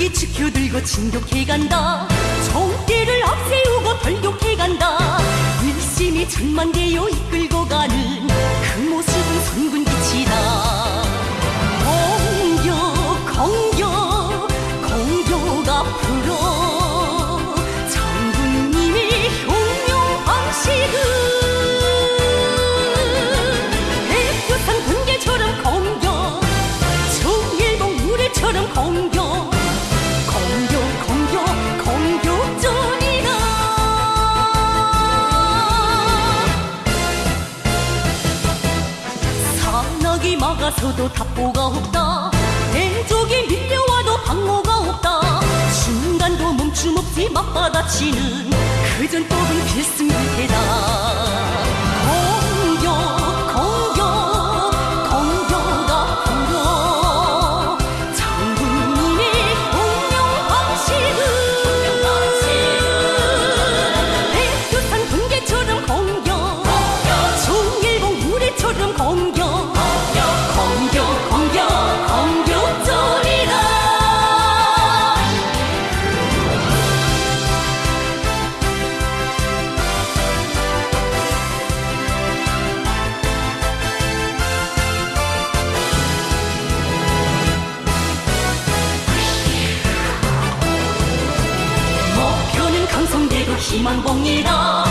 무기 지켜들고 진격해 간다. 정대를 앞세우고 돌격해 간다. 일심이 천만대요 이끌고 가는 그 모습은 선군 산악이 막아서도 답보가 없다. 대적이 밀려와도 방어가 없다. 순간도 멈춤 없이 맞받아치는 그 전 법은 필승일테 희망봉이다